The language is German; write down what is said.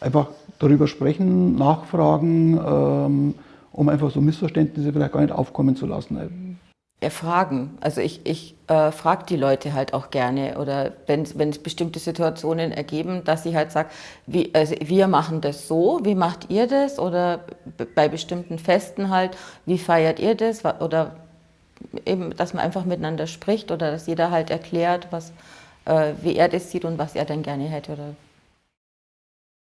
Einfach darüber sprechen, nachfragen, ähm, um einfach so Missverständnisse vielleicht gar nicht aufkommen zu lassen. Mhm. Erfragen. Also ich, ich äh, frage die Leute halt auch gerne oder wenn es bestimmte Situationen ergeben, dass ich halt sage, also wir machen das so, wie macht ihr das? Oder bei bestimmten Festen halt, wie feiert ihr das? Oder eben, dass man einfach miteinander spricht oder dass jeder halt erklärt, was, äh, wie er das sieht und was er dann gerne hätte oder